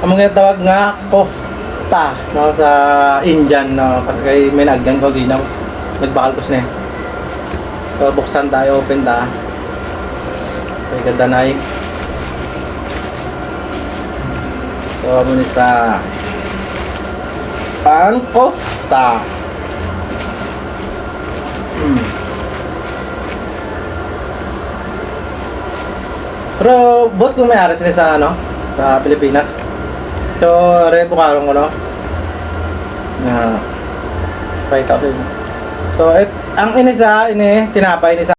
ang mga tawag nga kofta no sa Indian no kasi kay may nagyan ko ginaw nagbakal ko sine so buksan tayo open ta kay kadanay so amo ni sa ang kofta hmm. Pero bot kung may ari sila sa ano, sa Pilipinas. So, rebo karong ko no. Na 5,000. So, it, ang inisa, ini, tinapay inisa.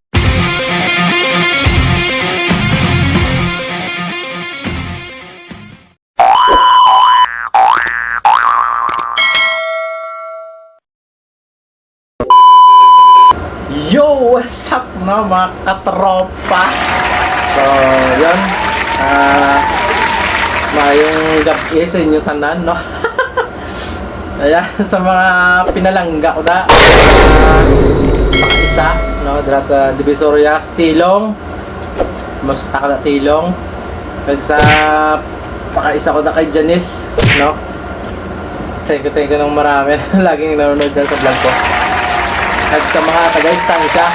Yo! What's up no mga katropa? So, yun. Ah, mayong gabi sa inyo tanan, no? Ayan, sa mga pinalangga ko da. Uh, no? Dira sa Divisoria, Tilong. Musta ka na Tilong. Kag sa pakaisa ko da kay Janice, no? Thank you, thank you ng marami. Laging nanonood dyan sa vlog ko. At sa mga taga-istansya,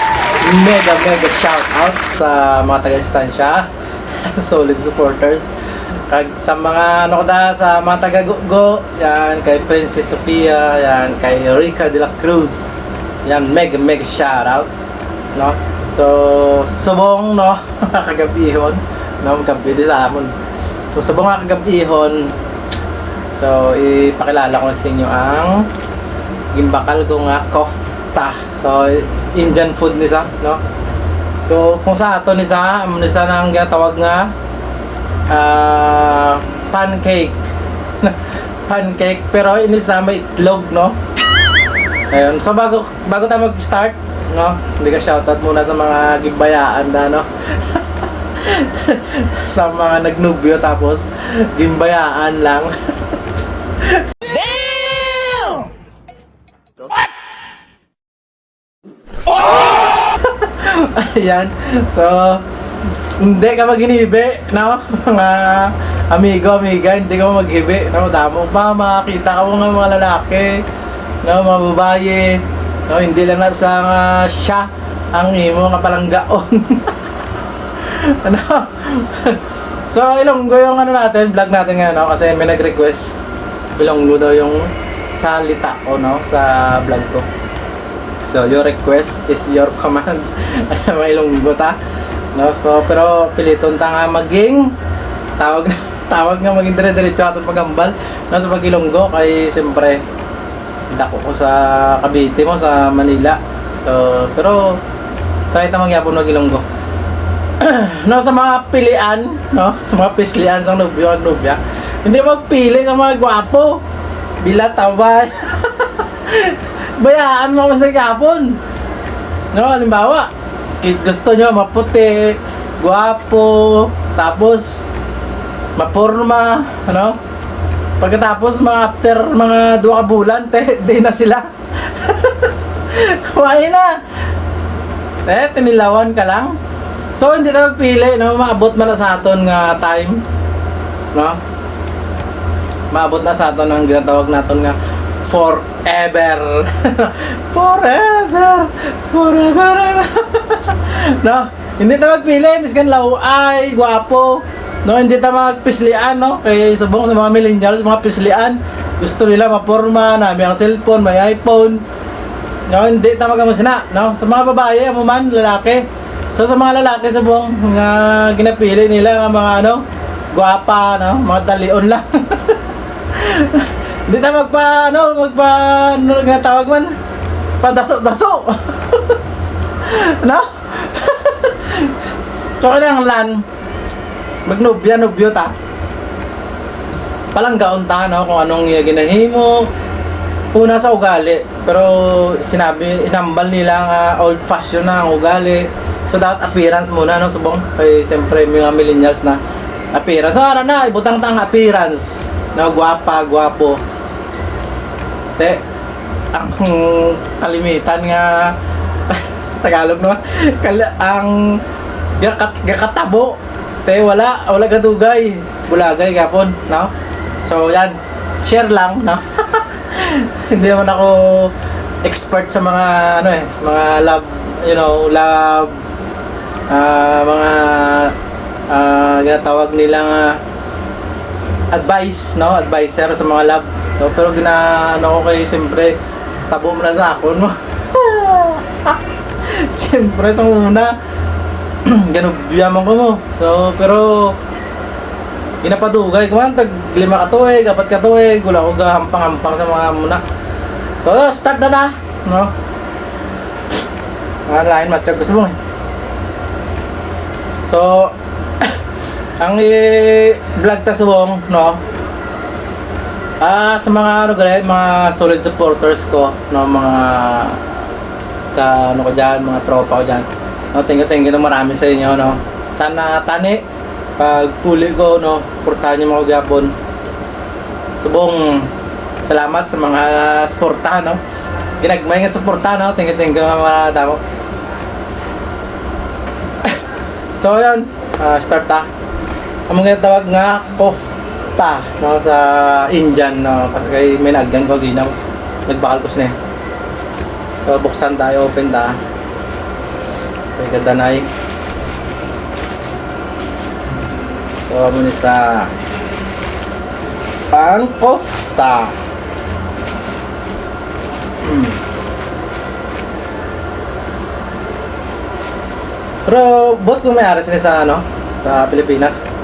mega mega shout out sa mga taga-istansya, solid supporters. Kag sa mga ano ko da, sa mga taga-go, yan kay Princess Sophia, yan kay Rica de la Cruz. Yan mega mega shout out, no? So, subong no, kagabihon, no, gabi di sa amon. So, subong kagabihon. So, ipakilala ko sa inyo ang gimbakal ko nga kofta. So, Indian food ni sa, no? So, kung sa ato ni sa, ni sa nang ginatawag nga ah, pancake. pancake, pero ini sa may itlog, no? Ayun, so bago bago tayo mag-start, no? Hindi ka shoutout muna sa mga gimbayaan na, no? sa mga nagnubyo tapos gimbayaan lang. Ayan. So, hindi ka maginibi, no? Mga amigo, amiga, hindi ka maghibi, no? Damo pa, makakita ka mo ng mga lalaki, no? Mga babae, no? Hindi lang na sa nga siya ang imo nga palanggaon. ano? so, Ilonggo yung ano natin, vlog natin nga, no? Kasi may nag-request. Ilonggo daw yung salita ko, no? Sa vlog ko. So, your request is your command. May ilonggo ta. No, so, pero piliton ta nga maging tawag tawag nga maging dire-diretso atong pagambal no, sa pagilonggo kay siyempre dako ko sa Cavite mo sa Manila. So, pero try ta magyapon magilonggo. no, sa mga pilian, no, sa mga pislian sa nobyo ag nobya, hindi magpili sa mga gwapo. Bila taway. bayaan mo sa kapon. No, halimbawa, kit gusto nyo maputi, guwapo, tapos mapurma, ano? Pagkatapos mga after mga dua ka bulan, te, di na sila. Why na? Eh, tinilawan ka lang. So, hindi tayo magpili, no? Maabot man na sa aton nga time. No? Maabot na sa aton ang ginatawag naton nga forever. forever. Forever. No, hindi ta magpili, miskan law ay gwapo. No, hindi ta magpislian, no? Kay subong sa mga millennials, mga pislian, gusto nila maporma, nami ang cellphone, may iPhone. No, hindi ta magamusina, no? Sa mga babae, mo man lalaki. So sa mga lalaki sa buong mga ginapili nila ng mga ano, gwapa, no? Mga talion lang. Hindi tayo magpa, ano, magpa, ano nga tawag man? Padaso-daso. no? So, kailangan lan, magnubya, nubyo ta. Palanggaon ta, no, kung anong ginahimo. Una sa ugali, pero sinabi, inambal nila nga old fashion na ang ugali. So, dapat appearance muna, no, subong. Kaya, siyempre, mga millennials na appearance. So, ano na, ibutang tang appearance. No, gwapa, gwapo. Te, ang kalimitan nga Tagalog no. Kal ang gakat gakatabo. Te wala wala gadugay. Bulagay gapon, no? So, yan. Share lang, no? Hindi naman ako expert sa mga, ano eh, mga love, you know, love, ah, mga, ah, ginatawag nilang ah, advice, no? Advisor sa mga love. No? Pero ginaano ko kayo, siyempre, tabo mo na sa ako, no? siyempre, sa una, ganubyaman ko mo. So, pero, ginapadugay ko man, tag lima ka tuig, apat ka tuig, wala ko gahampang-hampang sa mga muna. So, start na ta, no? Mga lain matag gusto mo eh. So, ang i-vlog ta subong, no? Ah, sa mga ano gali, mga solid supporters ko, no, mga ka ano ko diyan, mga tropa ko diyan. No, thank you, thank you na marami sa inyo, no. Sana tani pag puli ko, no, portahan niyo mga gapon. Subong salamat sa mga suporta, no. Ginagmay nga suporta, no. Thank you, thank you mga damo. so, yun. Ah, start ta ang mga tawag nga kofta no sa Indian no kasi kay may nagyan ko ginaw nagbakal ko sine so buksan tayo open ta kay kadanay so amo ni sa ang kofta hmm. pero bot kung may aras sila sa ano sa Pilipinas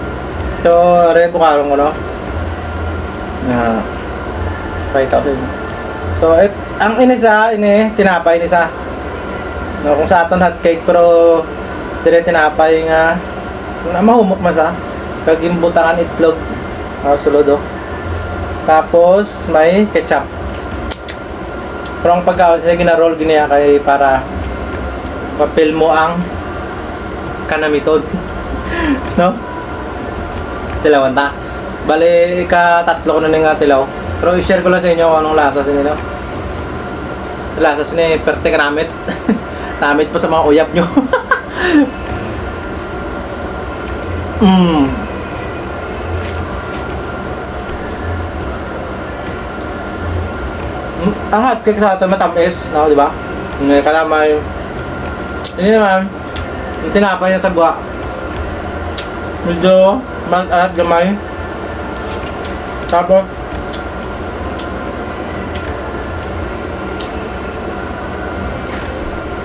So, rin bukarong ko, no? Na, pakita ko. So, it, ang inisa, ini, tinapay inisa. No, kung sa aton hot cake, pero dire tinapay nga, na mahumok man sa, kagimbutangan itlog. Oh, sulod, oh. Tapos, may ketchup. Pero ang pagkaon sila gina-roll giniya kay para papel mo ang kanamiton. no? tilawan ta. Bale, ika tatlo ko na nga tilaw. Pero i-share ko lang sa inyo kung anong lasa sa inyo. Lasa sa perte ka namit pa sa mga uyap nyo. mm. Mm, Ang hotcake sa atin matamis, no, di ba? May kalamay. Hindi naman, yung tinapay niya sa gwa. Medyo mag alat gamay. Tapos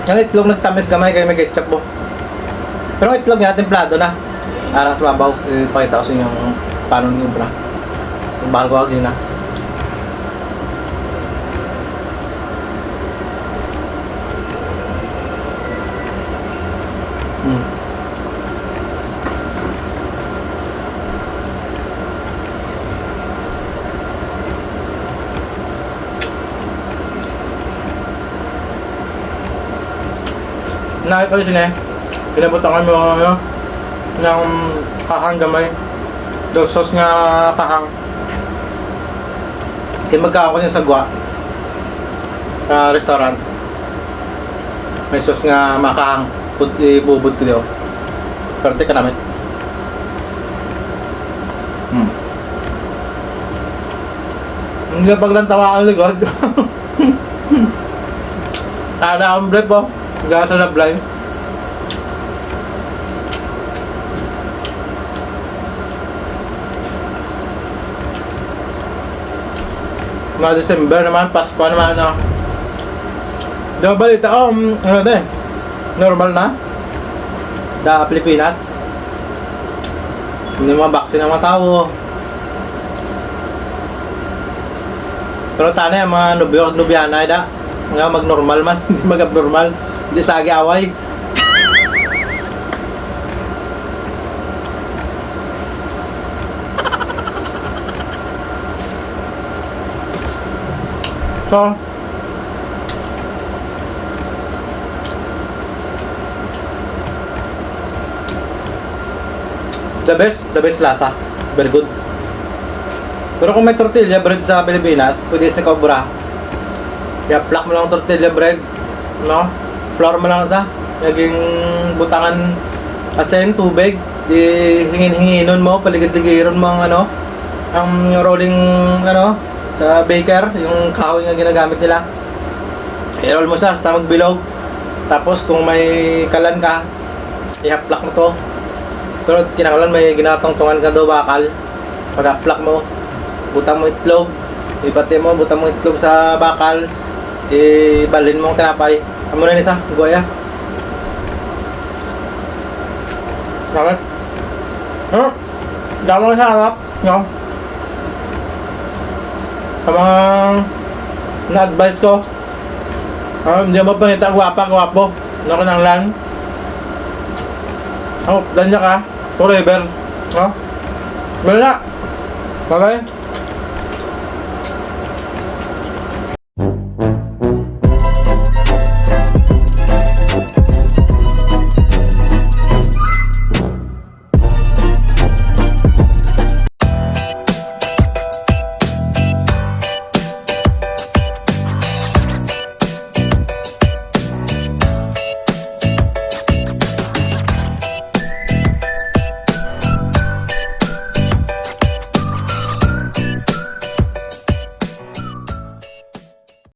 Ang itlog nagtamis gamay kayo may ketchup po. Pero itlog niya templado na. Arang sa babaw. Ipakita ko sa inyo kung paano nyo bra. Kung bago ako yun na. Hmm. Nakita ko sila eh. Pinabutangan mo ano, ng kahang gamay. Daw sauce nga kahang. Kaya magkakaw ko niya sa gwa. Sa restaurant. May sauce nga makahang. Ibubod ko daw. Pero teka namin. Hmm. Hindi pag lang tawa ang likod. Ada ang bread po. Gasa na blind. Mga December naman, Pasko naman, no? Di ba balita ko, um, ano din, normal na sa Pilipinas. Hindi mga vaccine ng mga tao. Pero tanay, mga nubyo, nubyana, da, nga mag-normal man, hindi mag-abnormal. Hindi sa agi away. So, the best, the best lasa. Very good. Pero kung may tortilla bread sa Pilipinas, pwede is nakabura. Kaya plak mo lang ang tortilla bread, no? Flour mo lang sa, naging butangan asin, tubig, di hingin-hinginon mo, paligid-ligiron mo ang ano, ang rolling ano sa baker, yung kahoy nga ginagamit nila. I-roll mo sa hasta magbilog. Tapos kung may kalan ka, i-haplak mo to. Pero kinakalan may ginatongtongan ka daw bakal. Pag-haplak mo, butang mo itlog, ibati mo, butang mo itlog sa bakal, ibalin mo ang tinapay. Amo na nisa, goya. Bakit? Ano? Dama sa harap, no? Sa mga na-advise ko, ah, hindi mo pangita gwapa, gwapo. Ano ko nang lang? Oh, danya ka. Forever. No? Wala. Bye-bye.